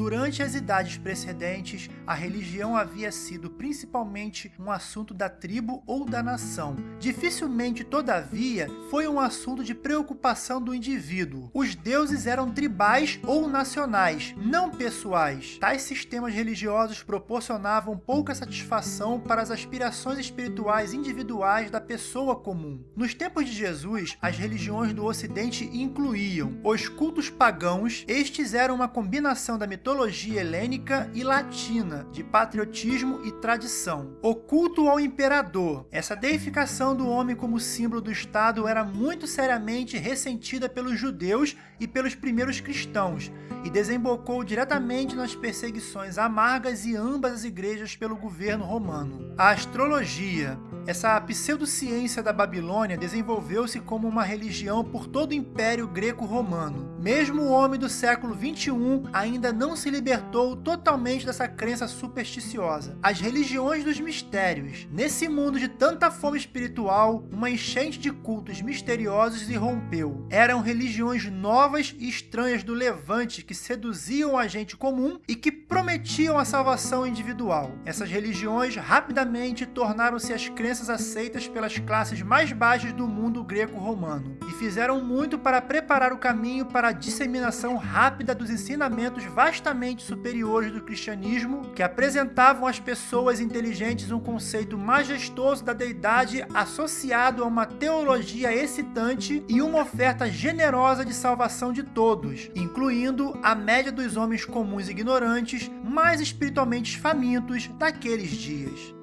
Durante as idades precedentes, a religião havia sido principalmente um assunto da tribo ou da nação. Dificilmente, todavia, foi um assunto de preocupação do indivíduo. Os deuses eram tribais ou nacionais, não pessoais. Tais sistemas religiosos proporcionavam pouca satisfação para as aspirações espirituais individuais da pessoa comum. Nos tempos de Jesus, as religiões do Ocidente incluíam os cultos pagãos, estes eram uma combinação da mitologia helênica e latina, de patriotismo e tradição. O culto ao imperador, essa deificação do homem como símbolo do Estado era muito seriamente ressentida pelos judeus e pelos primeiros cristãos, e desembocou diretamente nas perseguições amargas e ambas as igrejas pelo governo romano. A astrologia, essa pseudociência da Babilônia desenvolveu-se como uma religião por todo o Império Greco-Romano. Mesmo o homem do século 21 ainda não se libertou totalmente dessa crença supersticiosa. As religiões dos mistérios. Nesse mundo de tanta fome espiritual, uma enchente de cultos misteriosos irrompeu. Eram religiões novas e estranhas do Levante que seduziam a gente comum e que prometiam a salvação individual. Essas religiões rapidamente tornaram-se as crenças aceitas pelas classes mais baixas do mundo greco-romano, fizeram muito para preparar o caminho para a disseminação rápida dos ensinamentos vastamente superiores do cristianismo, que apresentavam às pessoas inteligentes um conceito majestoso da deidade associado a uma teologia excitante e uma oferta generosa de salvação de todos, incluindo a média dos homens comuns ignorantes, mais espiritualmente famintos daqueles dias.